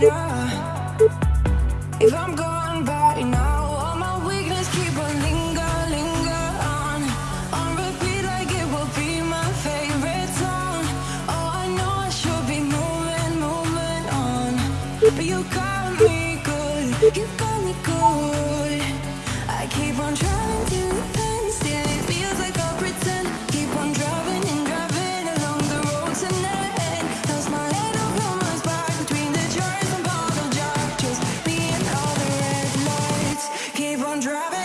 better driving.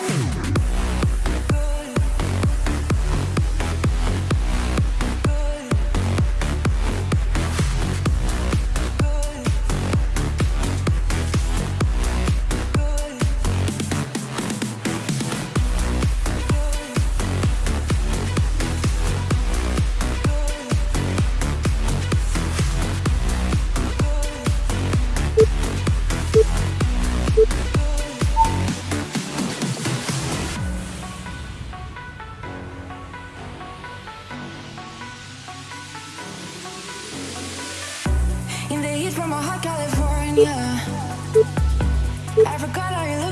from a hot California I forgot how you look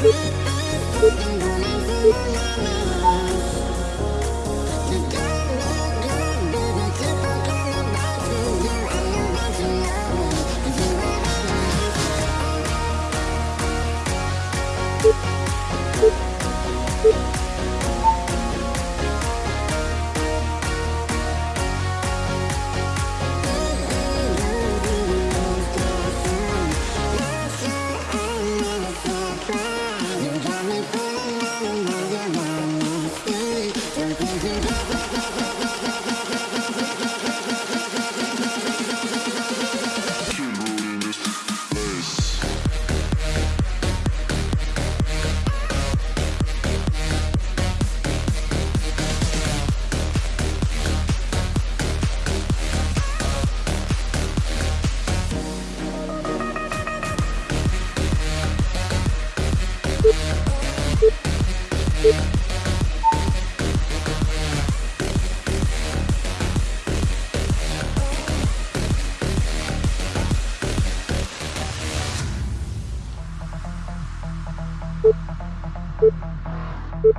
Woo! Thank you.